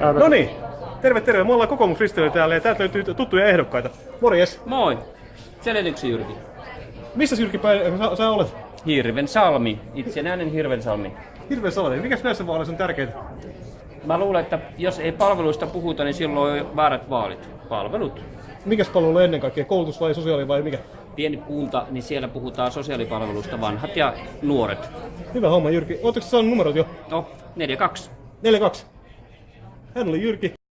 No niin, terve terve. Me ollaan kokoomuskristiliä täällä ja täältä löytyy tuttuja ehdokkaita. Morjes. Moi! Selityksen Jyrki. Missä Jyrki päin sä, sä olet? Hirven salmi. Itsenäinen Hirven salmi. Mikäs näissä vaaleissa on tärkeintä? Mä luulen, että jos ei palveluista puhuta, niin silloin on väärät vaalit. Palvelut. Mikäs palvelu ennen kaikkea? Koulutus vai sosiaali vai mikä? Pieni kunta, niin siellä puhutaan sosiaalipalveluista vanhat ja nuoret. Hyvä homma Jyrki. Oletteko saanut numerot jo? No, 4-2. 4-2. Hän oli Jyrki.